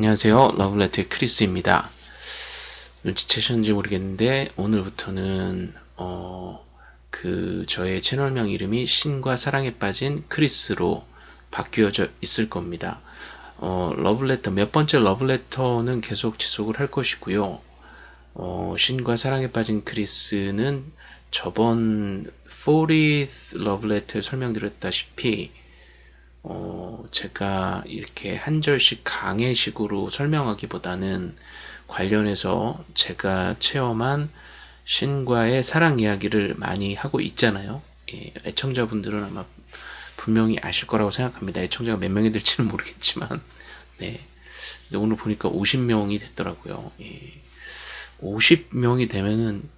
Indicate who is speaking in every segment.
Speaker 1: 안녕하세요. 러브레터의 크리스입니다. 눈치채셨는지 모르겠는데 오늘부터는 어, 그 저의 채널명 이름이 신과 사랑에 빠진 크리스로 바뀌어져 있을 겁니다. 어, 러브레터 몇 번째 러브레터는 계속 지속을 할 것이고요. 어, 신과 사랑에 빠진 크리스는 저번 40th 러브레터에 설명드렸다시피 어, 제가 이렇게 한 절씩 강의식으로 설명하기보다는 관련해서 제가 체험한 신과의 사랑 이야기를 많이 하고 있잖아요. 예, 애청자분들은 아마 분명히 아실 거라고 생각합니다. 애청자가 몇 명이 될지는 모르겠지만, 네. 근데 오늘 보니까 50명이 됐더라고요. 예. 50명이 되면은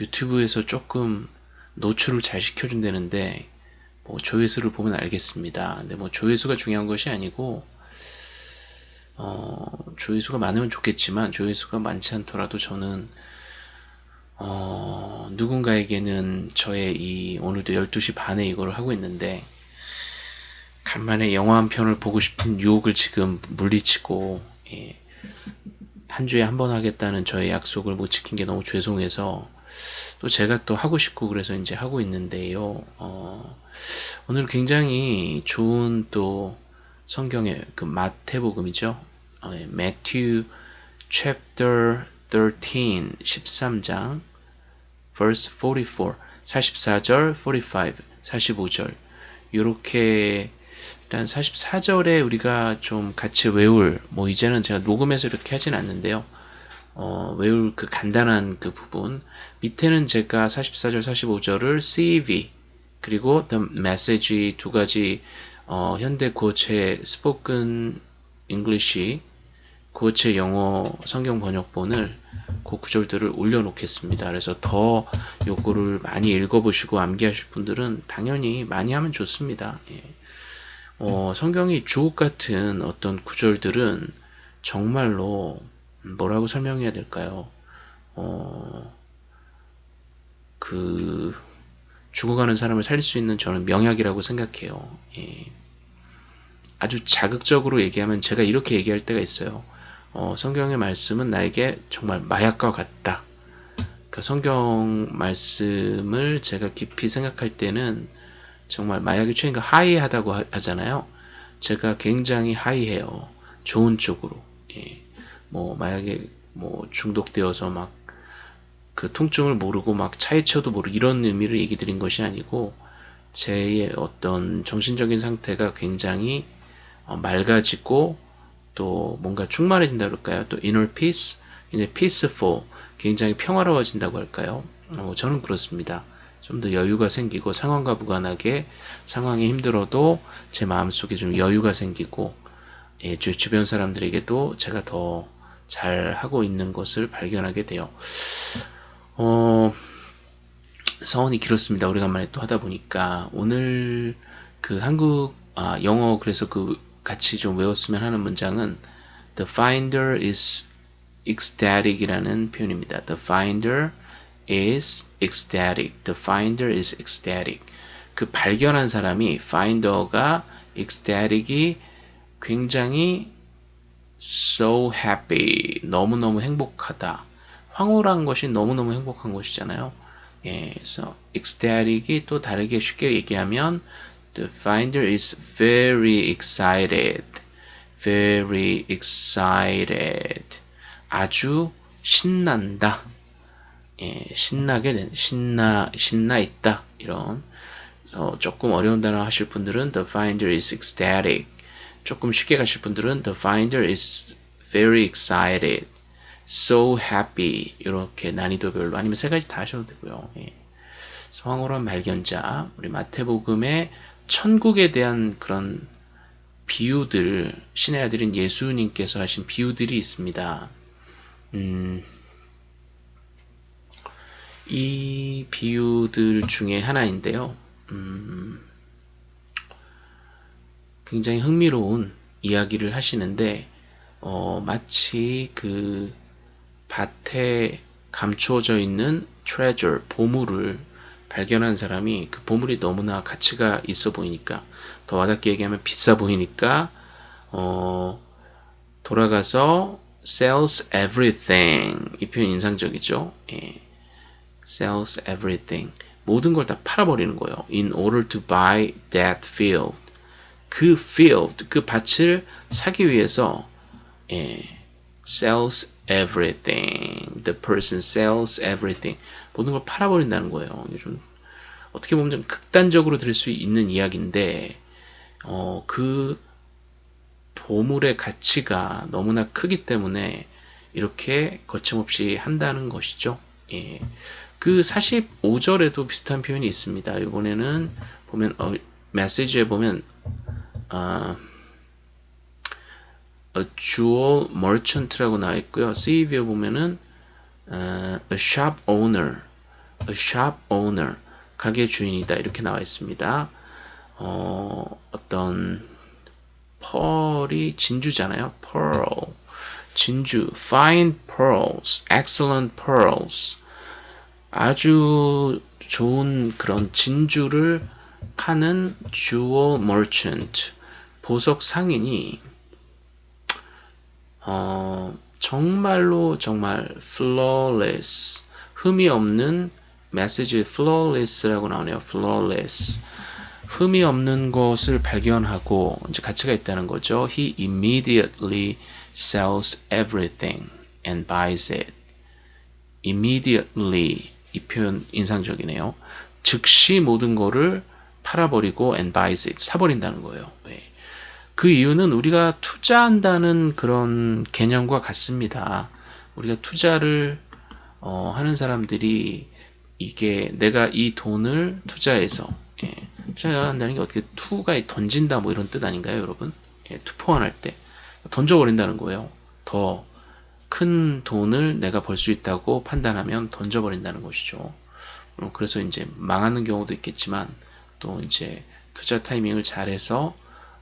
Speaker 1: 유튜브에서 조금 노출을 잘 시켜준다는데, 뭐 조회수를 보면 알겠습니다. 근데 뭐 조회수가 중요한 것이 아니고 어, 조회수가 많으면 좋겠지만 조회수가 많지 않더라도 저는 어, 누군가에게는 저의 이 오늘도 12시 반에 이걸 하고 있는데 간만에 영화 한 편을 보고 싶은 유혹을 지금 물리치고 예, 한 주에 한 번 하겠다는 저의 약속을 못 지킨 게 너무 죄송해서 또 제가 또 하고 싶고 그래서 이제 하고 있는데요. 어, 오늘 굉장히 좋은 또 성경의 그 마태복음이죠. 어, 예, Matthew chapter 13 13장 verse 44 44절 45 45절 이렇게 일단 44절에 우리가 좀 같이 외울 뭐 이제는 제가 녹음해서 이렇게 하진 않는데요. 어, 외울 그 간단한 그 부분 밑에는 제가 44절 45절을 CEV 그리고 The Message 두 가지 어, 현대 구어체 spoken English 구어체 영어 성경 번역본을 그 구절들을 올려놓겠습니다. 그래서 더 요거를 많이 읽어보시고 암기하실 분들은 당연히 많이 하면 좋습니다. 예. 어, 성경이 주옥 같은 어떤 구절들은 정말로 뭐라고 설명해야 될까요? 어, 그 죽어가는 사람을 살릴 수 있는 저는 명약이라고 생각해요. 예. 아주 자극적으로 얘기하면 제가 이렇게 얘기할 때가 있어요. 어, 성경의 말씀은 나에게 정말 마약과 같다. 그 성경 말씀을 제가 깊이 생각할 때는 정말 마약이 최인가 하이하다고 하잖아요. 제가 굉장히 하이해요. 좋은 쪽으로. 예. 뭐 마약에 뭐 중독되어서 막 그 통증을 모르고 막 차이쳐도 모르고 이런 의미를 얘기 드린 것이 아니고 제 어떤 정신적인 상태가 굉장히 어, 맑아지고 또 뭔가 충만해진다 그럴까요? 또 inner peace, 이제 peaceful, 굉장히 평화로워진다고 할까요? 어, 저는 그렇습니다. 좀 더 여유가 생기고 상황과 무관하게 상황이 힘들어도 제 마음속에 좀 여유가 생기고 예, 주, 주변 사람들에게도 제가 더 잘 하고 있는 것을 발견하게 돼요. 어, 서원이 길었습니다. 오래간만에 또 하다 보니까 오늘 그 한국 아, 영어 그래서 그 같이 좀 외웠으면 하는 문장은 The finder is ecstatic 이라는 표현입니다. The finder is ecstatic. The finder is ecstatic. 그 발견한 사람이 finder가 ecstatic이 굉장히 so happy. 너무너무 행복하다. 황홀한 것이 너무너무 행복한 것이잖아요. 예, 그래서 ecstatic이 또 다르게 쉽게 얘기하면 The finder is very excited. very excited. 아주 신난다. 예, 신나게 된, 신나, 신나 있다. 이런. 그래서 조금 어려운 단어 하실 분들은 the finder is ecstatic. 조금 쉽게 가실 분들은 the finder is very excited. So happy. 이렇게 난이도별로 아니면 세 가지 다 하셔도 되고요. 예. 황홀한 발견자, 우리 마태복음의 천국에 대한 그런 비유들, 신의 아들인 예수님께서 하신 비유들이 있습니다. 음, 이 비유들 중에 하나인데요. 음, 굉장히 흥미로운 이야기를 하시는데, 어, 마치 그 밭에 감추어져 있는 treasure, 보물을 발견한 사람이 그 보물이 너무나 가치가 있어 보이니까 더 와닿게 얘기하면 비싸 보이니까 어 돌아가서 sells everything 이 표현 인상적이죠. 예. sells everything 모든 걸 다 팔아버리는 거예요. in order to buy that field 그 field 그 밭을 사기 위해서 예. sells everything the person sells everything 모든 걸 팔아버린다는 거예요. 좀 어떻게 보면 좀 극단적으로 들을 수 있는 이야기인데 어, 그 보물의 가치가 너무나 크기 때문에 이렇게 거침없이 한다는 것이죠. 예. 그 45절에도 비슷한 표현이 있습니다. 이번에는 보면 어, 메시지에 보면 어, a jewel merchant라고 나와 있고요. CV에 보면은 어, a shop owner, a shop owner, 가게 주인이다 이렇게 나와 있습니다. 어, 어떤 펄이 진주잖아요. pearl, 진주, fine pearls, excellent pearls. 아주 좋은 그런 진주를 파는 jewel merchant, 보석 상인이 어, 정말로 정말 flawless, 흠이 없는 메시지 flawless라고 나오네요. flawless. 흠이 없는 것을 발견하고 이제 가치가 있다는 거죠. He immediately sells everything and buys it. immediately 이 표현 인상적이네요. 즉시 모든 거를 팔아버리고 and buys it 사버린다는 거예요. 왜? 그 이유는 우리가 투자한다는 그런 개념과 같습니다. 우리가 투자를 어, 하는 사람들이 이게 내가 이 돈을 투자해서 예, 투자한다는 게 어떻게 투가 던진다 뭐 이런 뜻 아닌가요, 여러분? 예, 투포환할 때 던져버린다는 거예요. 더 큰 돈을 내가 벌 수 있다고 판단하면 던져버린다는 것이죠. 어, 그래서 이제 망하는 경우도 있겠지만 또 이제 투자 타이밍을 잘해서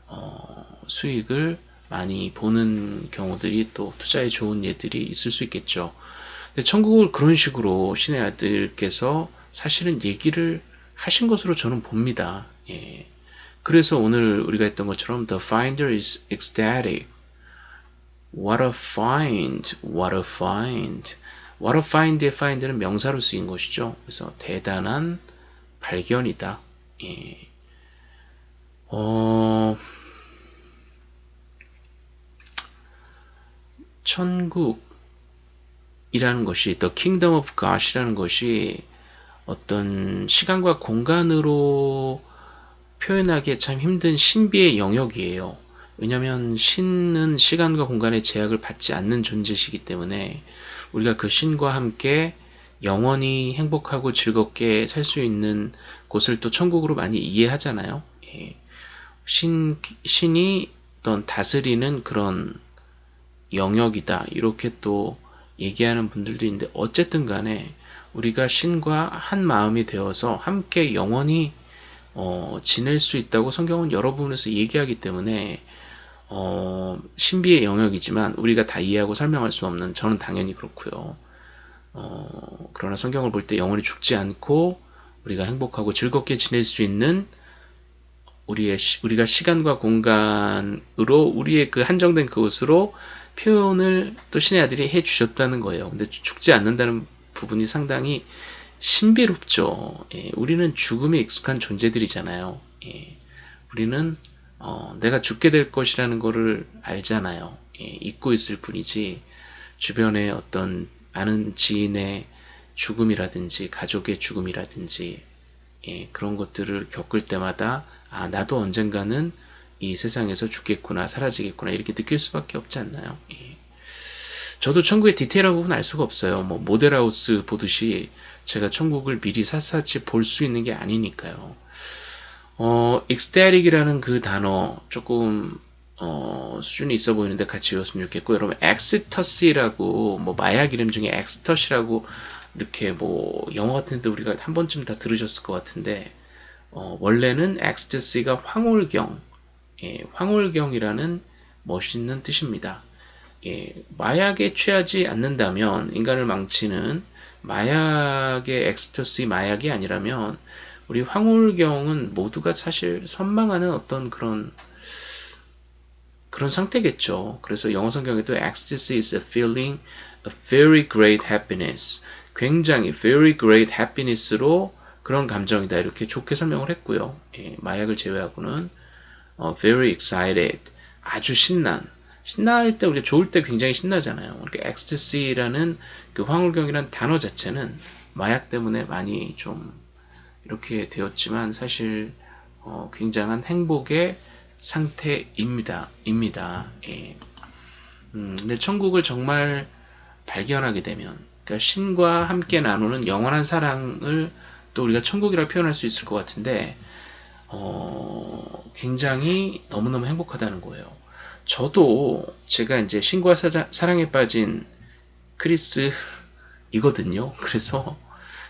Speaker 1: 어, 수익을 많이 보는 경우들이 또 투자에 좋은 예들이 있을 수 있겠죠. 근데 천국을 그런 식으로 신의 아들께서 사실은 얘기를 하신 것으로 저는 봅니다. 예. 그래서 오늘 우리가 했던 것처럼 The finder is ecstatic. What a find, what a find. What a find의 find는 명사로 쓰인 것이죠. 그래서 대단한 발견이다. 예. 어, 천국이라는 것이, The Kingdom of God이라는 것이 어떤 시간과 공간으로 표현하기 참 힘든 신비의 영역이에요. 왜냐하면 신은 시간과 공간의 제약을 받지 않는 존재시기 때문에 우리가 그 신과 함께 영원히 행복하고 즐겁게 살 수 있는 곳을 또 천국으로 많이 이해하잖아요. 예. 신, 신이 어떤 다스리는 그런 영역이다. 이렇게 또 얘기하는 분들도 있는데 어쨌든 간에 우리가 신과 한 마음이 되어서 함께 영원히 어, 지낼 수 있다고 성경은 여러 부분에서 얘기하기 때문에 어, 신비의 영역이지만 우리가 다 이해하고 설명할 수 없는 저는 당연히 그렇고요. 어, 그러나 성경을 볼 때 영원히 죽지 않고 우리가 행복하고 즐겁게 지낼 수 있는 우리의 우리가 시간과 공간으로 우리의 그 한정된 그곳으로 표현을 또 신의 아들이 해 주셨다는 거예요. 근데 죽지 않는다는 부분이 상당히 신비롭죠. 예, 우리는 죽음에 익숙한 존재들이잖아요. 예, 우리는 어, 내가 죽게 될 것이라는 것을 알잖아요. 예, 잊고 있을 뿐이지 주변에 어떤 아는 지인의 죽음이라든지 가족의 죽음이라든지 예, 그런 것들을 겪을 때마다 아 나도 언젠가는 이 세상에서 죽겠구나 사라지겠구나 이렇게 느낄 수밖에 없지 않나요? 예. 저도 천국의 디테일한 부분 알 수가 없어요. 뭐 모델하우스 보듯이 제가 천국을 미리 샅샅이 볼 수 있는 게 아니니까요. 어, ecstatic이라는 그 단어 조금 어, 수준이 있어 보이는데 같이 외웠으면 좋겠고 여러분 엑스터시라고 뭐 마약 이름 중에 엑스터시라고 이렇게 뭐 영어 같은데 우리가 한 번쯤 다 들으셨을 것 같은데 어, 원래는 엑스터시가 황홀경 예, 황홀경이라는 멋있는 뜻입니다. 예, 마약에 취하지 않는다면 인간을 망치는 마약의 엑스터시 마약이 아니라면 우리 황홀경은 모두가 사실 선망하는 어떤 그런 그런 상태겠죠. 그래서 영어 성경에도 ecstasy is a feeling of very great happiness. 굉장히 very great happiness로 그런 감정이다. 이렇게 좋게 설명을 했고요. 예, 마약을 제외하고는 어, very excited. 아주 신난. 신날 때 우리가 좋을 때 굉장히 신나잖아요. 이렇게 ecstasy라는 그 황홀경이라는 단어 자체는 마약 때문에 많이 좀 이렇게 되었지만 사실 어, 굉장한 행복의 상태입니다. 입니다. 예. 음, 근데 천국을 정말 발견하게 되면 그러니까 신과 함께 나누는 영원한 사랑을 또 우리가 천국이라 표현할 수 있을 것 같은데 어, 굉장히 너무너무 행복하다는 거예요. 저도 제가 이제 신과 사자, 사랑에 빠진 크리스 이거든요. 그래서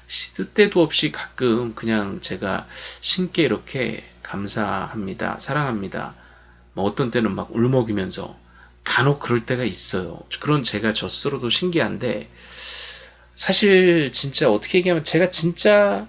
Speaker 1: 시드 때도 없이 가끔 그냥 제가 신께 이렇게 감사합니다. 사랑합니다. 뭐 어떤 때는 막 울먹이면서 간혹 그럴 때가 있어요. 그런 제가 저스로도 신기한데 사실 진짜 어떻게 얘기하면 제가 진짜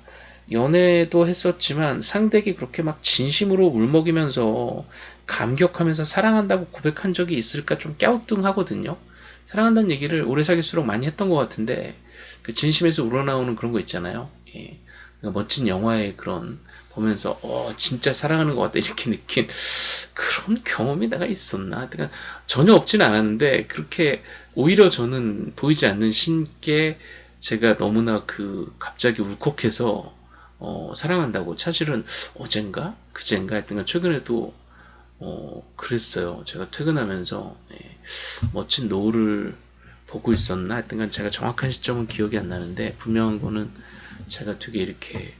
Speaker 1: 연애도 했었지만 상대에게 그렇게 막 진심으로 울먹이면서 감격하면서 사랑한다고 고백한 적이 있을까 좀 갸우뚱하거든요. 사랑한다는 얘기를 오래 사귈수록 많이 했던 것 같은데 그 진심에서 우러나오는 그런 거 있잖아요. 예. 그러니까 멋진 영화의 그런 보면서 어 진짜 사랑하는 것 같다 이렇게 느낀 그런 경험이 내가 있었나? 그러니까 전혀 없지는 않았는데 그렇게 오히려 저는 보이지 않는 신께 제가 너무나 그 갑자기 울컥해서 어, 사랑한다고. 사실은 어젠가? 그젠가? 했던가 최근에도 어, 그랬어요. 제가 퇴근하면서 예, 멋진 노을을 보고 있었나? 했던간 제가 정확한 시점은 기억이 안 나는데 분명한 거는 제가 되게 이렇게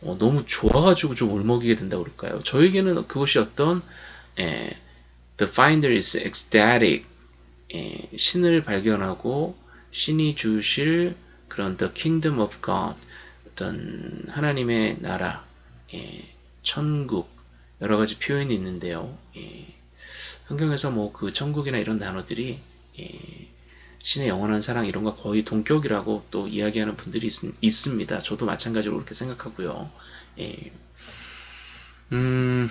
Speaker 1: 어, 너무 좋아가지고 좀 울먹이게 된다고 그럴까요? 저에게는 그것이 어떤 예, The Finder is ecstatic. 예, 신을 발견하고 신이 주실 그런 The Kingdom of God 어떤 하나님의 나라 예, 천국 여러 가지 표현이 있는데요. 예, 성경에서 뭐 그 천국이나 이런 단어들이 예, 신의 영원한 사랑 이런 거 거의 동격이라고 또 이야기하는 분들이 있, 습니다 저도 마찬가지로 그렇게 생각하고요. 예. 음,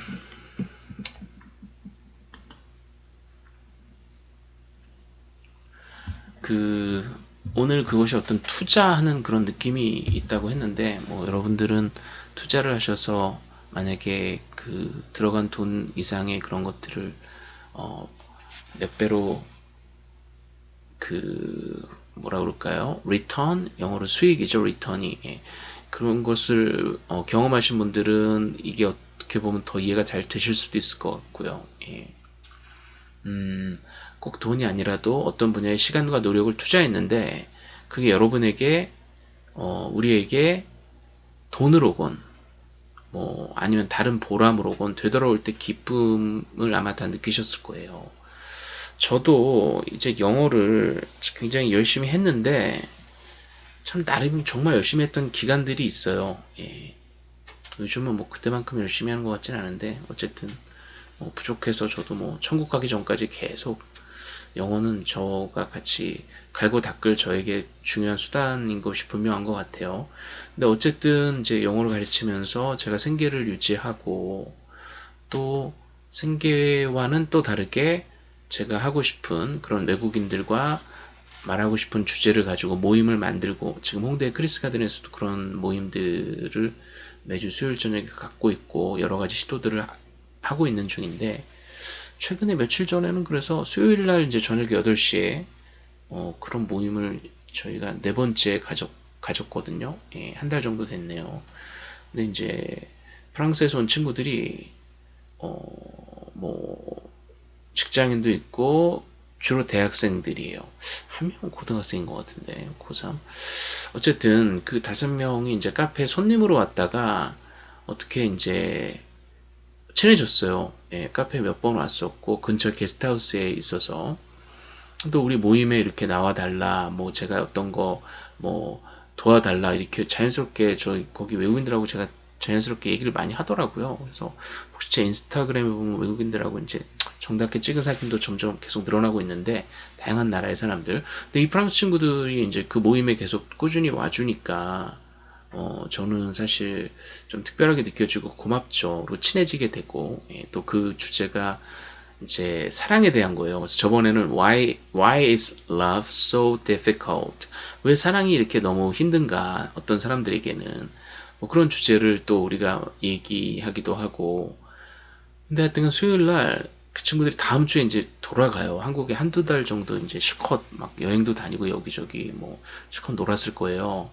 Speaker 1: 그 오늘 그것이 어떤 투자하는 그런 느낌이 있다고 했는데 뭐 여러분들은 투자를 하셔서 만약에 그 들어간 돈 이상의 그런 것들을 어 몇 배로 그 뭐라 그럴까요? return 영어로 수익이죠. return이 예. 그런 것을 어, 경험하신 분들은 이게 어떻게 보면 더 이해가 잘 되실 수도 있을 것 같고요. 예. 음, 꼭 돈이 아니라도 어떤 분야의 시간과 노력을 투자했는데 그게 여러분에게 어, 우리에게 돈을 오건 뭐 아니면 다른 보람을 오건 되돌아올 때 기쁨을 아마 다 느끼셨을 거예요. 저도 이제 영어를 굉장히 열심히 했는데 참 나름 정말 열심히 했던 기간들이 있어요. 예. 요즘은 뭐 그때만큼 열심히 하는 것 같진 않은데 어쨌든 뭐 부족해서 저도 뭐 천국 가기 전까지 계속 영어는 저가 같이 갈고 닦을 저에게 중요한 수단인 것이 분명한 것 같아요. 근데 어쨌든 이제 영어를 가르치면서 제가 생계를 유지하고 또 생계와는 또 다르게 제가 하고 싶은 그런 외국인들과 말하고 싶은 주제를 가지고 모임을 만들고 지금 홍대 크리스 가든에서도 그런 모임들을 매주 수요일 저녁에 갖고 있고 여러 가지 시도들을 하고 있는 중인데 최근에 며칠 전에는 그래서 수요일 날 이제 저녁 8시에 어, 그런 모임을 저희가 네 번째 가졌, 가졌거든요. 예, 한 달 정도 됐네요. 근데 이제 프랑스에서 온 친구들이 어, 뭐 직장인도 있고 주로 대학생들이에요. 한 명은 고등학생인 것 같은데 고3 어쨌든 그 다섯 명이 이제 카페 손님으로 왔다가 어떻게 이제 친해졌어요. 예, 카페 몇 번 왔었고 근처 게스트하우스에 있어서 또 우리 모임에 이렇게 나와 달라 뭐 제가 어떤 거 뭐 도와달라 이렇게 자연스럽게 저 거기 외국인들하고 제가 자연스럽게 얘기를 많이 하더라고요. 그래서 혹시 제 인스타그램에 보면 외국인들하고 이제 정답게 찍은 사진도 점점 계속 늘어나고 있는데 다양한 나라의 사람들. 근데 이 프랑스 친구들이 이제 그 모임에 계속 꾸준히 와주니까 어 저는 사실 좀 특별하게 느껴지고 고맙죠. 친해지게 되고 예, 또그 주제가 이제 사랑에 대한 거예요. 그래서 저번에는 why why is love so difficult? 왜 사랑이 이렇게 너무 힘든가? 어떤 사람들에게는 뭐 그런 주제를 또 우리가 얘기하기도 하고 근데 하여튼 수요일 날 그 친구들이 다음 주에 이제 돌아가요. 한국에 한두 달 정도 이제 실컷 막 여행도 다니고 여기저기 뭐 실컷 놀았을 거예요.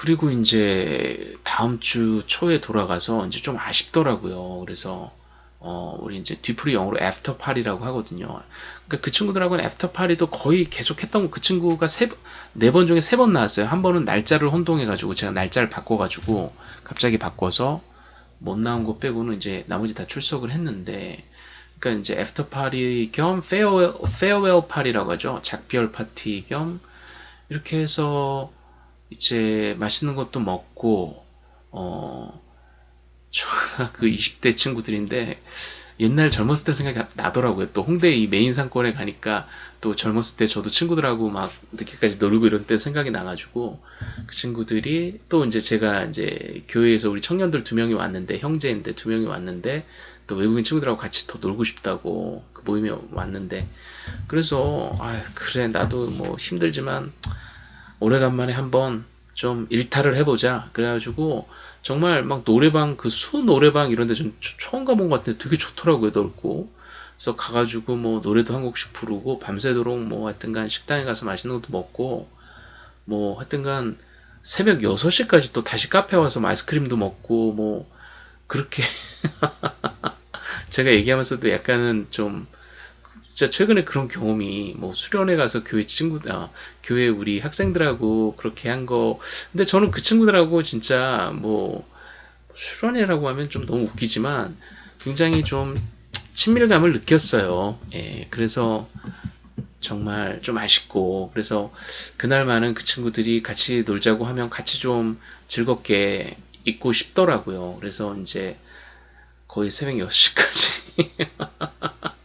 Speaker 1: 그리고 이제 다음 주 초에 돌아가서 이제 좀 아쉽더라고요. 그래서 어, 우리 이제 뒤풀이 영어로 after party라고 하거든요. 그러니까 그 친구들하고는 after party도 거의 계속 했던 그 친구가 세, 네 번 중에 세 번 나왔어요. 한 번은 날짜를 혼동해가지고 제가 날짜를 바꿔가지고 갑자기 바꿔서 못 나온 거 빼고는 이제 나머지 다 출석을 했는데 그러니까 이제 after party 겸 farewell, farewell party라고 하죠. 작별 파티 겸 이렇게 해서 이제 맛있는 것도 먹고 어 그 20대 친구들인데 옛날 젊었을 때 생각이 나더라고요. 또 홍대 이 메인 상권에 가니까 또 젊었을 때 저도 친구들하고 막 늦게까지 놀고 이런 때 생각이 나가지고 그 친구들이 또 이제 제가 이제 교회에서 우리 청년들 두 명이 왔는데 형제인데 두 명이 왔는데 또 외국인 친구들하고 같이 더 놀고 싶다고 그 모임에 왔는데 그래서 아 그래 나도 뭐 힘들지만 오래간만에 한번 좀 일탈을 해보자. 그래가지고 정말 막 노래방 그 수 노래방 이런 데 좀 처음 가본 것 같은데 되게 좋더라고요 넓고. 그래서 가가지고 뭐 노래도 한 곡씩 부르고 밤새도록 뭐 하여튼간 식당에 가서 맛있는 것도 먹고 뭐 하여튼간 새벽 6시까지 또 다시 카페 와서 뭐 아이스크림도 먹고 뭐 그렇게 제가 얘기하면서도 약간은 좀 진짜 최근에 그런 경험이 뭐 수련회 가서 교회 친구들 아, 교회 우리 학생들하고 그렇게 한 거 근데 저는 그 친구들하고 진짜 뭐 수련회라고 하면 좀 너무 웃기지만 굉장히 좀 친밀감을 느꼈어요. 예, 그래서 정말 좀 아쉽고 그래서 그날만은 그 친구들이 같이 놀자고 하면 같이 좀 즐겁게 있고 싶더라고요. 그래서 이제 거의 새벽 6시까지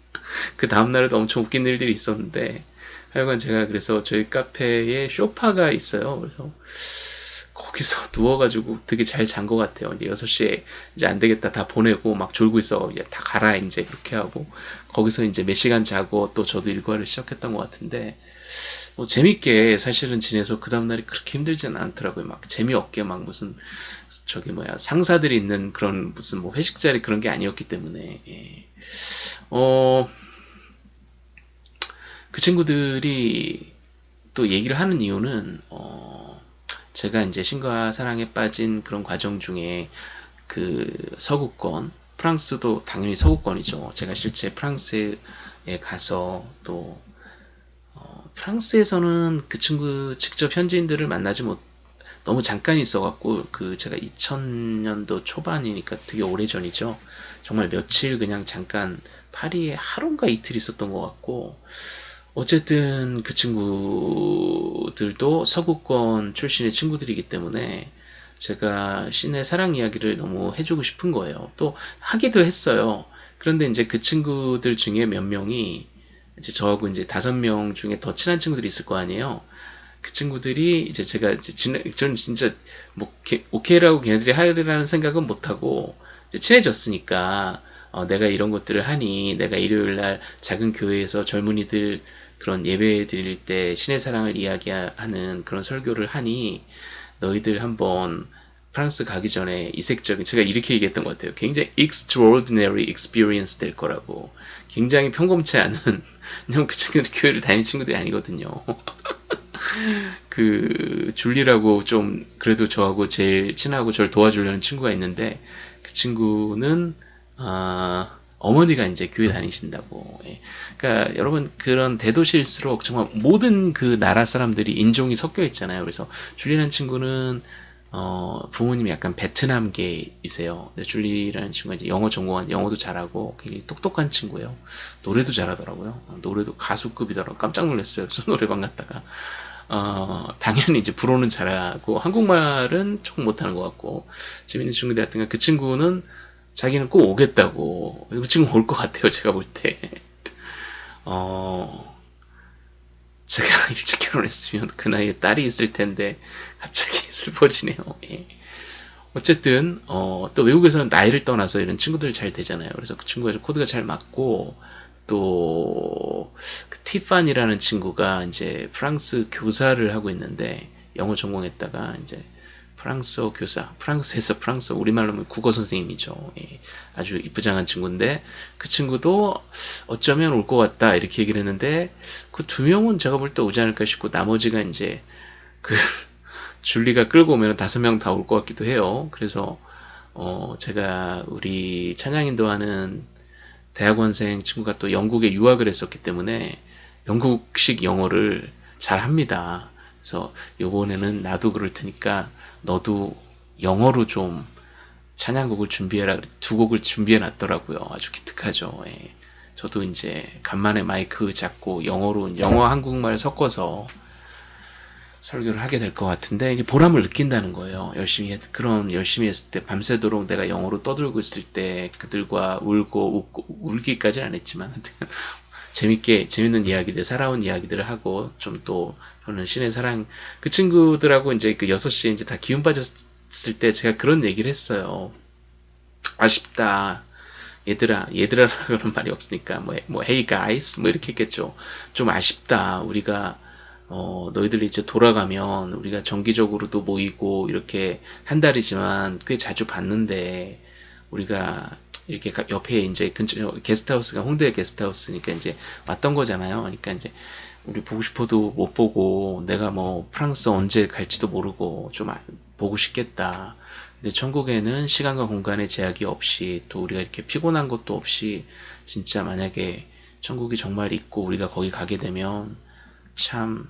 Speaker 1: 그 다음날에도 엄청 웃긴 일들이 있었는데 하여간 제가 그래서 저희 카페에 쇼파가 있어요. 그래서 거기서 누워가지고 되게 잘 잔 것 같아요. 이제 6시에 이제 안 되겠다 다 보내고 막 졸고 있어. 이제 다 가라 이제 그렇게 하고 거기서 이제 몇 시간 자고 또 저도 일과를 시작했던 것 같은데 뭐 재밌게 사실은 지내서 그 다음날이 그렇게 힘들지는 않더라고요. 막 재미없게 막 무슨 저기 뭐야 상사들이 있는 그런 무슨 뭐 회식 자리 그런 게 아니었기 때문에 예. 어. 그 친구들이 또 얘기를 하는 이유는 어 제가 이제 신과 사랑에 빠진 그런 과정 중에 그 서구권 프랑스도 당연히 서구권이죠. 제가 실제 프랑스에 가서 또 어 프랑스에서는 그 친구 직접 현지인들을 만나지 못 너무 잠깐 있어갖고 그 제가 2000년도 초반이니까 되게 오래전이죠. 정말 며칠 그냥 잠깐 파리에 하루인가 이틀 있었던 것 같고 어쨌든 그 친구들도 서구권 출신의 친구들이기 때문에 제가 신의 사랑 이야기를 너무 해주고 싶은 거예요. 또 하기도 했어요. 그런데 이제 그 친구들 중에 몇 명이 이제 저하고 이제 다섯 명 중에 더 친한 친구들이 있을 거 아니에요. 그 친구들이 이제 제가 이제 진, 저는 진짜 뭐 오케이라고 걔네들이 하리라는 생각은 못 하고 친해졌으니까 어, 내가 이런 것들을 하니 내가 일요일 날 작은 교회에서 젊은이들 그런 예배 드릴 때 신의 사랑을 이야기하는 그런 설교를 하니 너희들 한번 프랑스 가기 전에 이색적인 제가 이렇게 얘기했던 것 같아요. 굉장히 extraordinary experience 될 거라고. 굉장히 평범치 않은 왜냐면 그 친구들 교회를 다니는 친구들이 아니거든요. 그 줄리라고 좀 그래도 저하고 제일 친하고 저를 도와주려는 친구가 있는데 그 친구는 아 어머니가 이제 교회 다니신다고. 예. 그러니까 여러분 그런 대도시일수록 정말 모든 그 나라 사람들이 인종이 섞여 있잖아요. 그래서 줄리라는 친구는 어, 부모님이 약간 베트남계이세요. 근데 줄리라는 친구가 이제 영어 전공한 영어도 잘하고 굉장히 똑똑한 친구예요. 노래도 잘하더라고요. 노래도 가수급이더라고. 깜짝 놀랐어요. 수 노래방 갔다가. 어, 당연히 이제 불어는 잘하고 한국말은 조금 못하는 것 같고 재밌는 친구인데 하여튼 그 친구는 자기는 꼭 오겠다고. 그 친구 올것 같아요, 제가 볼 때. 어, 제가 일찍 결혼했으면 그 나이에 딸이 있을 텐데, 갑자기 슬퍼지네요. 예. 어쨌든 어, 또 외국에서는 나이를 떠나서 이런 친구들 잘 되잖아요. 그래서 그 친구가 코드가 잘 맞고 또 그 티판이라는 친구가 이제 프랑스 교사를 하고 있는데 영어 전공했다가 이제 프랑스어 교사, 프랑스에서 프랑스 우리말로 하면 국어 선생님이죠. 예, 아주 이쁘장한 친구인데 그 친구도 어쩌면 올 것 같다 이렇게 얘기를 했는데 그 두 명은 제가 볼 때 오지 않을까 싶고 나머지가 이제 그 줄리가 끌고 오면 다섯 명 다 올 것 같기도 해요. 그래서 어 제가 우리 찬양인도 하는 대학원생 친구가 또 영국에 유학을 했었기 때문에 영국식 영어를 잘 합니다. 그래서 요번에는 나도 그럴 테니까 너도 영어로 좀 찬양곡을 준비해라. 두 곡을 준비해 놨더라고요. 아주 기특하죠. 예. 저도 이제 간만에 마이크 잡고 영어로 영어 한국말 섞어서 설교를 하게 될 것 같은데 이제 보람을 느낀다는 거예요. 열심히 했, 그런 열심히 했을 때 밤새도록 내가 영어로 떠들고 있을 때 그들과 울고 웃고 울기까지는 안 했지만 재밌게 재밌는 이야기들 살아온 이야기들을 하고 좀 또 저는 신의 사랑 그 친구들하고 이제 그 6시에 이제 다 기운 빠졌을 때 제가 그런 얘기를 했어요. 아쉽다. 얘들아, 얘들아 그런 말이 없으니까 뭐, 뭐 hey guys 뭐 이렇게 했겠죠. 좀 아쉽다. 우리가 어, 너희들이 이제 돌아가면 우리가 정기적으로도 모이고 이렇게 한 달이지만 꽤 자주 봤는데 우리가 이렇게 옆에 이제 근처 게스트하우스가 홍대 게스트하우스니까 이제 왔던 거잖아요. 그러니까 이제 우리 보고 싶어도 못 보고 내가 뭐 프랑스 언제 갈지도 모르고 좀 아, 보고 싶겠다. 근데 천국에는 시간과 공간의 제약이 없이 또 우리가 이렇게 피곤한 것도 없이 진짜 만약에 천국이 정말 있고 우리가 거기 가게 되면 참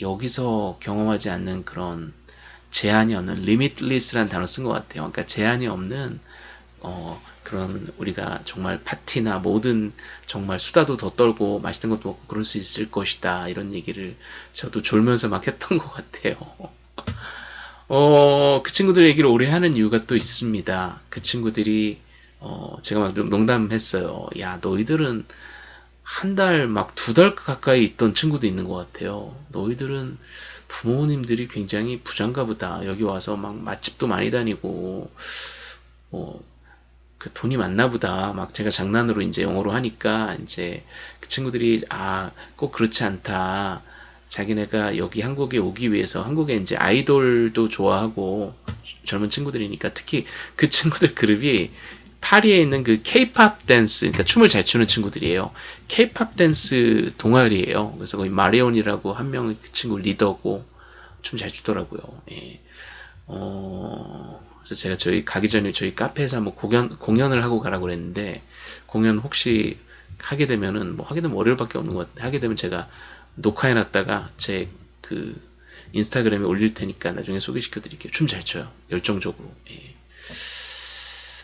Speaker 1: 여기서 경험하지 않는 그런 제한이 없는 limitless라는 단어 쓴 것 같아요. 그러니까 제한이 없는 어, 그런 우리가 정말 파티나 모든 정말 수다도 더 떨고 맛있는 것도 먹고 그럴 수 있을 것이다 이런 얘기를 저도 졸면서 막 했던 것 같아요. 어, 그 친구들 얘기를 오래 하는 이유가 또 있습니다. 그 친구들이 어, 제가 막 농담했어요. 야 너희들은 한 달 막 두 달 가까이 있던 친구도 있는 것 같아요. 너희들은 부모님들이 굉장히 부장가 보다. 여기 와서 막 맛집도 많이 다니고 뭐 그 돈이 많나 보다. 막 제가 장난으로 이제 영어로 하니까 이제 그 친구들이 아, 꼭 그렇지 않다. 자기네가 여기 한국에 오기 위해서 한국에 이제 아이돌도 좋아하고 젊은 친구들이니까 특히 그 친구들 그룹이 파리에 있는 그 케이팝 댄스, 그러니까 춤을 잘 추는 친구들이에요. 케이팝 댄스 동아리예요. 그래서 거기 마리온이라고 한 명의 그 친구 리더고 춤 잘 추더라고요. 예. 어, 그래서 제가 저희 가기 전에 저희 카페에서 한번 공연, 공연을 하고 가라고 그랬는데, 공연 혹시 하게 되면은, 뭐 하게 되면 월요일밖에 없는 것 같아요. 하게 되면 제가 녹화해 놨다가 제 그 인스타그램에 올릴 테니까 나중에 소개시켜 드릴게요. 춤 잘 춰요. 열정적으로. 예.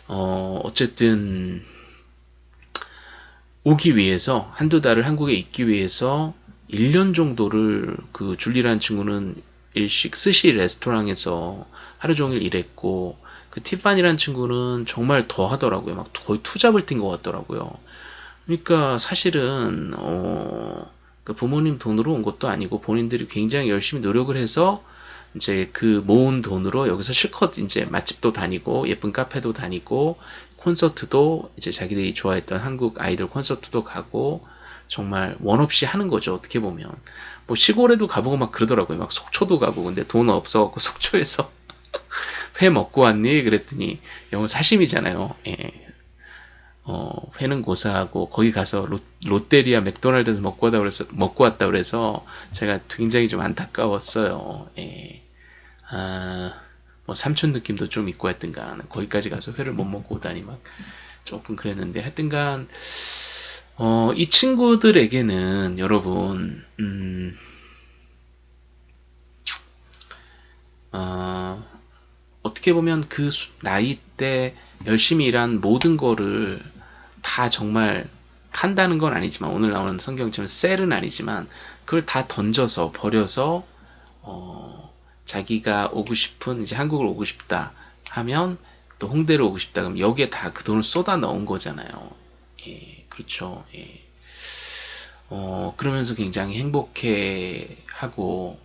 Speaker 1: 어, 어쨌든, 오기 위해서, 한두 달을 한국에 있기 위해서 1년 정도를 그 줄리라는 친구는 일식 스시 레스토랑에서 하루 종일 일했고 그 티파니라는 친구는 정말 더 하더라고요. 막 거의 투잡을 뛴 것 같더라고요. 그러니까 사실은 어, 그 부모님 돈으로 온 것도 아니고 본인들이 굉장히 열심히 노력을 해서 이제 그 모은 돈으로 여기서 실컷 이제 맛집도 다니고 예쁜 카페도 다니고 콘서트도 이제 자기들이 좋아했던 한국 아이돌 콘서트도 가고 정말 원 없이 하는 거죠 어떻게 보면 뭐 시골에도 가보고 막 그러더라고요 막 속초도 가고 근데 돈 없어갖고 속초에서 회 먹고 왔니? 그랬더니 영어 사심이잖아요. 예. 어, 회는 고사하고 거기 가서 롯, 롯데리아 맥도날드에서 먹고 왔다 그래서 먹고 왔다 그래서 제가 굉장히 좀 안타까웠어요. 예. 아, 뭐 삼촌 느낌도 좀 있고 하여튼간 거기까지 가서 회를 못 먹고 오다니 막 조금 그랬는데 하여튼간 어, 이 친구들에게는 여러분 음, 어, 어떻게 보면 그 나이 때 열심히 일한 모든 거를 다 정말 판다는 건 아니지만 오늘 나오는 성경처럼 셀은 아니지만 그걸 다 던져서 버려서 어, 자기가 오고 싶은 이제 한국을 오고 싶다 하면 또 홍대를 오고 싶다 그럼 여기에 다 그 돈을 쏟아 넣은 거잖아요. 예, 그렇죠. 예. 어, 그러면서 굉장히 행복해 하고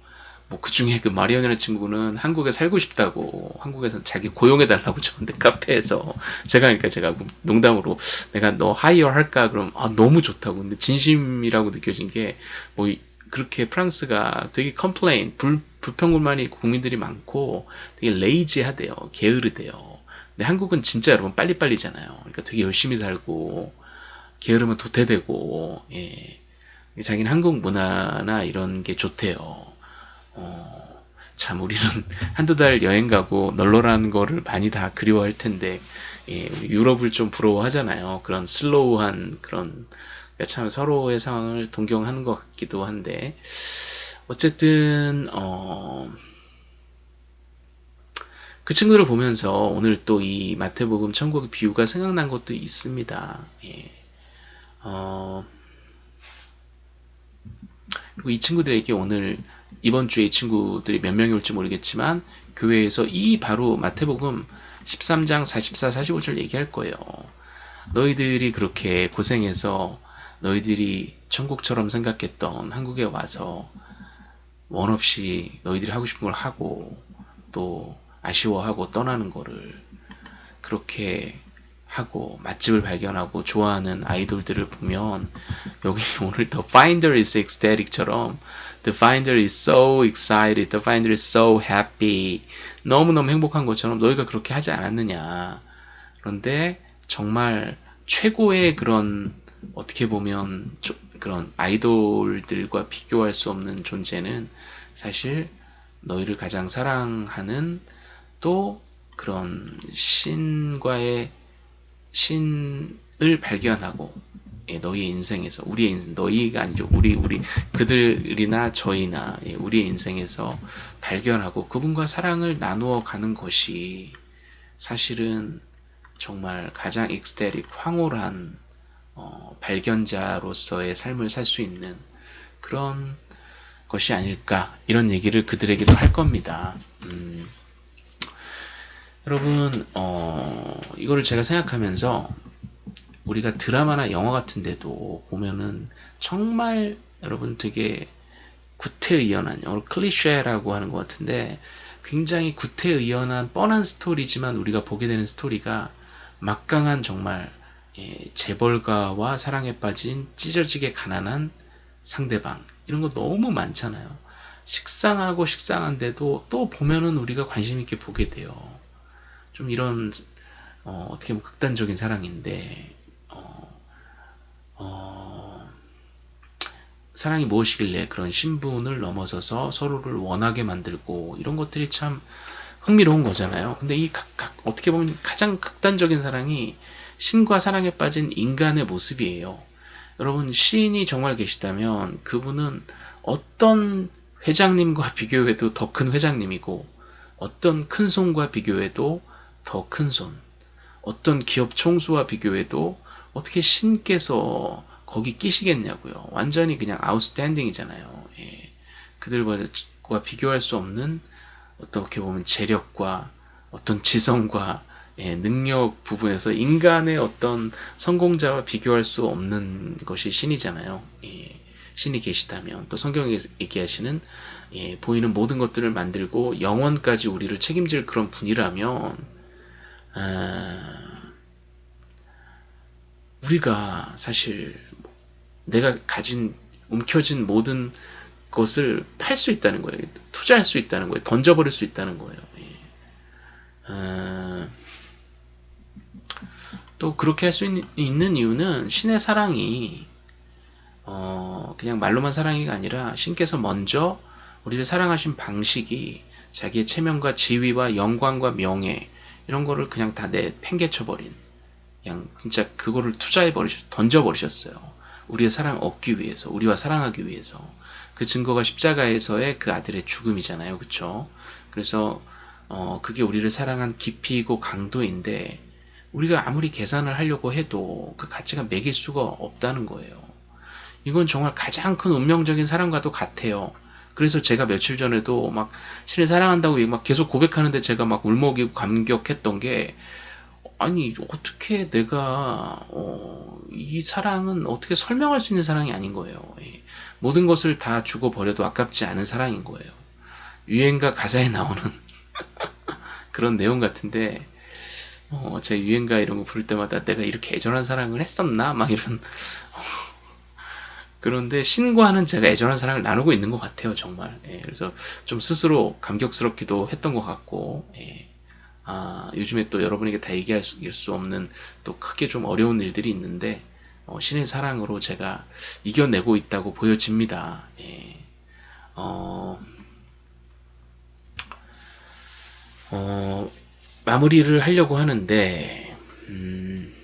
Speaker 1: 뭐 그 중에 그 마리언이라는 친구는 한국에 살고 싶다고 한국에서 자기 고용해달라고 저한테 카페에서 제가 그러니까 제가 농담으로 내가 너 하이어 할까? 그럼 아 너무 좋다고. 근데 진심이라고 느껴진 게 뭐 그렇게 프랑스가 되게 complain 불, 불평불만이 국민들이 많고 되게 lazy하대요. 게으르대요. 근데 한국은 진짜 여러분 빨리빨리잖아요. 그러니까 되게 열심히 살고 게으르면 도태되고 예. 자기는 한국 문화나 이런 게 좋대요. 어, 참 우리는 한두 달 여행 가고 널널한 거를 많이 다 그리워할 텐데 예, 유럽을 좀 부러워하잖아요. 그런 슬로우한 그런 그러니까 참 서로의 상황을 동경하는 것 같기도 한데 어쨌든 어, 그 친구들을 보면서 오늘 또 이 마태복음 천국의 비유가 생각난 것도 있습니다. 예. 어, 그리고 이 친구들에게 오늘 이번 주에 이 친구들이 몇 명이 올지 모르겠지만 교회에서 이 바로 마태복음 13장 44, 45절 얘기할 거예요. 너희들이 그렇게 고생해서 너희들이 천국처럼 생각했던 한국에 와서 원 없이 너희들이 하고 싶은 걸 하고 또 아쉬워하고 떠나는 거를 그렇게 하고 맛집을 발견하고 좋아하는 아이돌들을 보면 여기 오늘 The Finder is ecstatic처럼 The Finder is so excited, The Finder is so happy. 너무너무 행복한 것처럼 너희가 그렇게 하지 않았느냐. 그런데 정말 최고의 그런 어떻게 보면 그런 아이돌들과 비교할 수 없는 존재는 사실 너희를 가장 사랑하는 또 그런 신과의 신을 발견하고 예, 너희의 인생에서 우리의 인생 너희가 아니죠 우리 우리 그들이나 저희나 예, 우리의 인생에서 발견하고 그분과 사랑을 나누어 가는 것이 사실은 정말 가장 ecstatic 황홀한 어, 발견자로서의 삶을 살 수 있는 그런 것이 아닐까 이런 얘기를 그들에게도 할 겁니다. 음, 여러분 어, 이거를 제가 생각하면서 우리가 드라마나 영화 같은 데도 보면은 정말 여러분 되게 구태의연한 영어로 클리셰라고 하는 것 같은데 굉장히 구태의연한 뻔한 스토리지만 우리가 보게 되는 스토리가 막강한 정말 예, 재벌가와 사랑에 빠진 찢어지게 가난한 상대방 이런 거 너무 많잖아요. 식상하고 식상한데도 또 보면은 우리가 관심 있게 보게 돼요 좀 이런 어, 떻게 보면 극단적인 사랑인데 어, 어, 사랑이 무엇이길래 그런 신분을 넘어서서 서로를 원하게 만들고 이런 것들이 참 흥미로운 거잖아요. 근데 이 각, 각, 어떻게 보면 가장 극단적인 사랑이 신과 사랑에 빠진 인간의 모습이에요. 여러분 시인이 정말 계시다면 그분은 어떤 회장님과 비교해도 더 큰 회장님이고 어떤 큰 손과 비교해도 더 큰 손, 어떤 기업 총수와 비교해도 어떻게 신께서 거기 끼시겠냐고요. 완전히 그냥 아웃스탠딩이잖아요. 예. 그들과 비교할 수 없는 어떻게 보면 재력과 어떤 지성과 예, 능력 부분에서 인간의 어떤 성공자와 비교할 수 없는 것이 신이잖아요. 예, 신이 계시다면 또 성경에 얘기하시는 예, 보이는 모든 것들을 만들고 영원까지 우리를 책임질 그런 분이라면 아, 우리가 사실 내가 가진 움켜진 모든 것을 팔 수 있다는 거예요. 투자할 수 있다는 거예요. 던져버릴 수 있다는 거예요. 예. 아, 또 그렇게 할 수 있는 이유는 신의 사랑이 어, 그냥 말로만 사랑이가 아니라 신께서 먼저 우리를 사랑하신 방식이 자기의 체면과 지위와 영광과 명예 이런 거를 그냥 다 내 팽개쳐버린 그냥 진짜 그거를 투자해버리셨 던져버리셨어요. 우리의 사랑 얻기 위해서 우리와 사랑하기 위해서 그 증거가 십자가에서의 그 아들의 죽음이잖아요. 그쵸? 그래서 어, 그게 우리를 사랑한 깊이고 강도인데 우리가 아무리 계산을 하려고 해도 그 가치가 매길 수가 없다는 거예요. 이건 정말 가장 큰 운명적인 사랑과도 같아요. 그래서 제가 며칠 전에도 막 신을 사랑한다고 막 계속 고백하는데 제가 막 울먹이고 감격했던 게 아니 어떻게 내가 어, 이 사랑은 어떻게 설명할 수 있는 사랑이 아닌 거예요. 예. 모든 것을 다 주고 버려도 아깝지 않은 사랑인 거예요. 유행가 가사에 나오는 그런 내용 같은데 어, 제 유행가 이런 거 부를 때마다 내가 이렇게 애절한 사랑을 했었나? 막 이런 그런데 신과는 제가 애절한 사랑을 나누고 있는 것 같아요 정말 예, 그래서 좀 스스로 감격스럽기도 했던 것 같고 예. 아, 요즘에 또 여러분에게 다 얘기할 수, 수 없는 또 크게 좀 어려운 일들이 있는데 어, 신의 사랑으로 제가 이겨내고 있다고 보여집니다 예. 어, 어, 마무리를 하려고 하는데 음,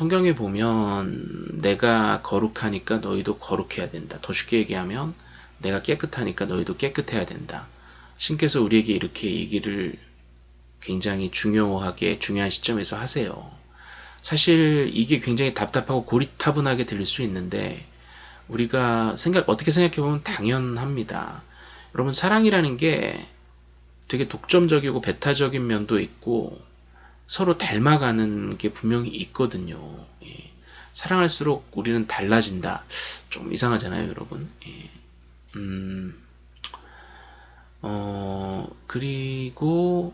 Speaker 1: 성경에 보면 내가 거룩하니까 너희도 거룩해야 된다. 더 쉽게 얘기하면 내가 깨끗하니까 너희도 깨끗해야 된다. 신께서 우리에게 이렇게 얘기를 굉장히 중요하게 중요한 시점에서 하세요. 사실 이게 굉장히 답답하고 고리타분하게 들릴 수 있는데 우리가 생각 어떻게 생각해 보면 당연합니다. 여러분 사랑이라는 게 되게 독점적이고 배타적인 면도 있고 서로 닮아가는 게 분명히 있거든요. 예. 사랑할수록 우리는 달라진다. 좀 이상하잖아요, 여러분. 예. 음, 어, 그리고,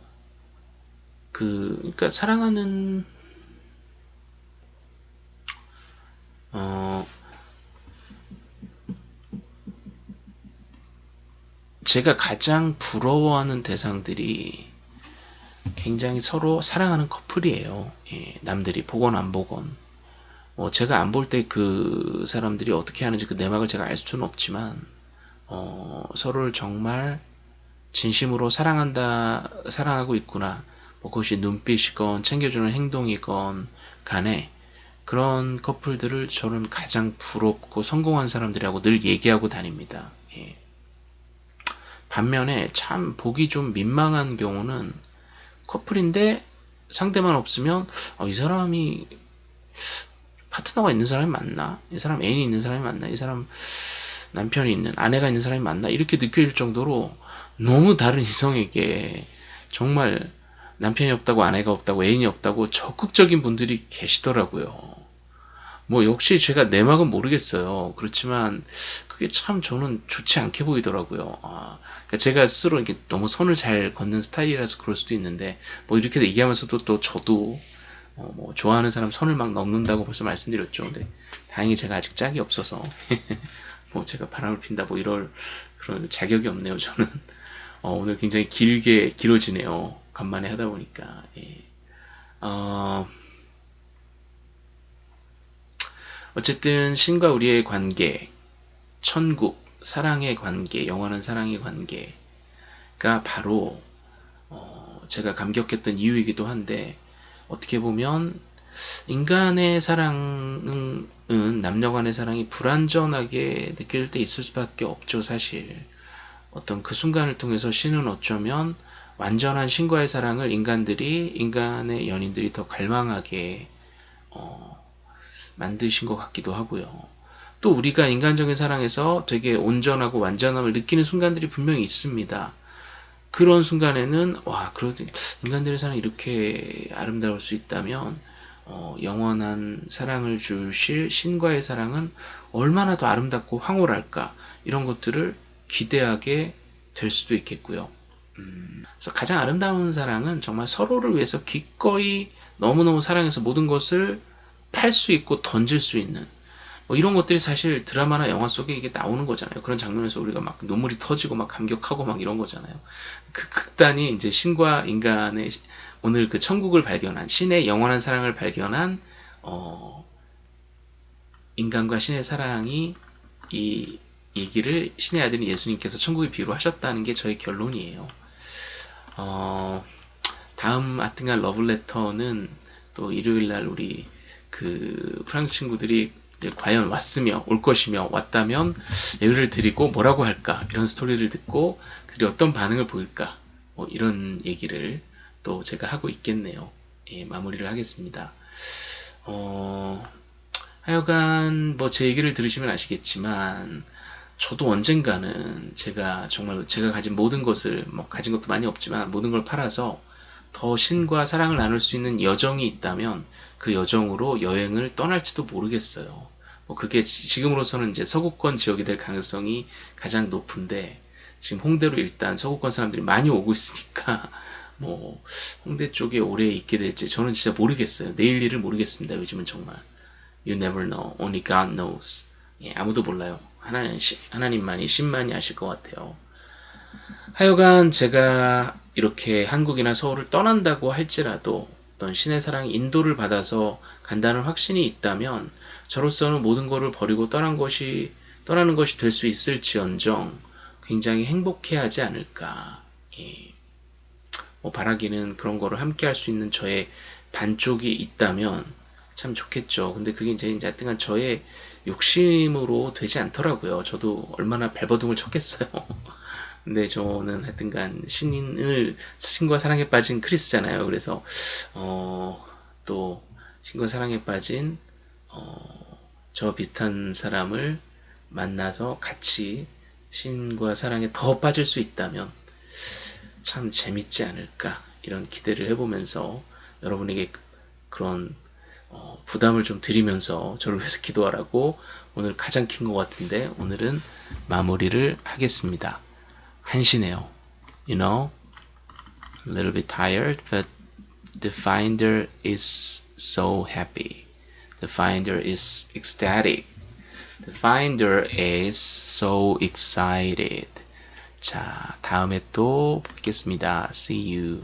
Speaker 1: 그, 그니까 사랑하는, 어, 제가 가장 부러워하는 대상들이 굉장히 서로 사랑하는 커플이에요. 예, 남들이 보건 안 보건. 뭐 제가 안 볼 때 그 사람들이 어떻게 하는지 그 내막을 제가 알 수는 없지만 어, 서로를 정말 진심으로 사랑한다, 사랑하고 있구나. 뭐 그것이 눈빛이건 챙겨주는 행동이건 간에 그런 커플들을 저는 가장 부럽고 성공한 사람들이라고 늘 얘기하고 다닙니다. 예. 반면에 참 보기 좀 민망한 경우는 커플인데 상대만 없으면 어, 이 사람이 파트너가 있는 사람이 맞나? 이 사람 애인이 있는 사람이 맞나? 이 사람 남편이 있는 아내가 있는 사람이 맞나? 이렇게 느껴질 정도로 너무 다른 이성에게 정말 남편이 없다고 아내가 없다고 애인이 없다고 적극적인 분들이 계시더라고요. 뭐 역시 제가 내막은 모르겠어요. 그렇지만 그게 참 저는 좋지 않게 보이더라고요. 아, 그러니까 제가 스스로 이렇게 너무 선을 잘 걷는 스타일이라서 그럴 수도 있는데 뭐 이렇게 얘기하면서도 또 저도 어, 뭐 좋아하는 사람 선을 막 넘는다고 벌써 말씀드렸죠. 근데 다행히 제가 아직 짝이 없어서 뭐 제가 바람을 핀다 뭐 이럴 그런 자격이 없네요. 저는 어, 오늘 굉장히 길게 길어지네요. 간만에 하다 보니까 예. 어... 어쨌든 신과 우리의 관계, 천국, 사랑의 관계, 영원한 사랑의 관계가 바로 어 제가 감격했던 이유이기도 한데 어떻게 보면 인간의 사랑은 남녀 간의 사랑이 불완전하게 느낄 때 있을 수밖에 없죠 사실. 어떤 그 순간을 통해서 신은 어쩌면 완전한 신과의 사랑을 인간들이 인간의 연인들이 더 갈망하게 어, 만드신 것 같기도 하고요. 또 우리가 인간적인 사랑에서 되게 온전하고 완전함을 느끼는 순간들이 분명히 있습니다. 그런 순간에는 와 그래도 인간들의 사랑이 이렇게 아름다울 수 있다면 어, 영원한 사랑을 주실 신과의 사랑은 얼마나 더 아름답고 황홀할까 이런 것들을 기대하게 될 수도 있겠고요. 음, 그래서 가장 아름다운 사랑은 정말 서로를 위해서 기꺼이 너무너무 사랑해서 모든 것을 팔 수 있고 던질 수 있는 뭐 이런 것들이 사실 드라마나 영화 속에 이게 나오는 거잖아요. 그런 장면에서 우리가 막 눈물이 터지고 막 감격하고 막 이런 거잖아요. 그 극단이 이제 신과 인간의 오늘 그 천국을 발견한 신의 영원한 사랑을 발견한 어 인간과 신의 사랑이 이 얘기를 신의 아들인 예수님께서 천국의 비유로 하셨다는 게 저의 결론이에요. 어 다음 아튼간 러블레터는 또 일요일 날 우리 그 프랑스 친구들이 과연 왔으며 올 것이며 왔다면 예를 드리고 뭐라고 할까? 이런 스토리를 듣고 그들이 어떤 반응을 보일까? 뭐 이런 얘기를 또 제가 하고 있겠네요. 예, 마무리를 하겠습니다. 어, 하여간 뭐 제 얘기를 들으시면 아시겠지만 저도 언젠가는 제가 정말 제가 가진 모든 것을 뭐 가진 것도 많이 없지만 모든 걸 팔아서 더 신과 사랑을 나눌 수 있는 여정이 있다면 그 여정으로 여행을 떠날지도 모르겠어요. 뭐 그게 지- 지금으로서는 이제 서구권 지역이 될 가능성이 가장 높은데 지금 홍대로 일단 서구권 사람들이 많이 오고 있으니까 뭐 홍대 쪽에 오래 있게 될지 저는 진짜 모르겠어요. 내일 일을 모르겠습니다. 요즘은 정말 you never know, only God knows. 예, 아무도 몰라요. 하나님 하나님만이 신만이 아실 것 같아요. 하여간 제가 이렇게 한국이나 서울을 떠난다고 할지라도 어떤 신의 사랑 인도를 받아서 간다는 확신이 있다면 저로서는 모든 것을 버리고 떠난 것이 떠나는 것이 될 수 있을지언정 굉장히 행복해하지 않을까. 예. 뭐 바라기는 그런 거를 함께 할 수 있는 저의 반쪽이 있다면 참 좋겠죠. 근데 그게 이제 하여튼간 저의 욕심으로 되지 않더라고요. 저도 얼마나 발버둥을 쳤겠어요. 근데 저는 하여튼간 신인을 신과 사랑에 빠진 크리스잖아요. 그래서 어, 또 신과 사랑에 빠진 어, 저 비슷한 사람을 만나서 같이 신과 사랑에 더 빠질 수 있다면 참 재밌지 않을까 이런 기대를 해보면서 여러분에게 그런 어, 부담을 좀 드리면서 저를 위해서 기도하라고 오늘 가장 긴 것 같은데 오늘은 마무리를 하겠습니다. 한시네요. You know, a little bit tired, but the finder is so happy. The finder is ecstatic. The finder is so excited. 자, 다음에 또 뵙겠습니다. See you.